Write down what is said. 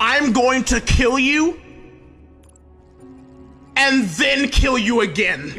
I'm going to kill you and then kill you again.